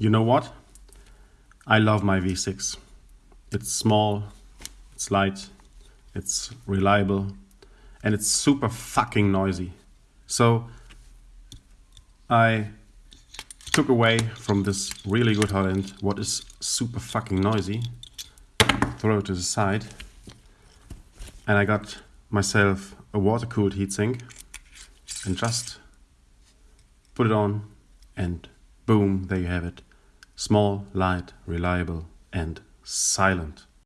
You know what? I love my V6. It's small, it's light, it's reliable, and it's super fucking noisy. So I took away from this really good hot end what is super fucking noisy, throw it to the side, and I got myself a water cooled heatsink and just put it on and boom, there you have it. Small, light, reliable and silent.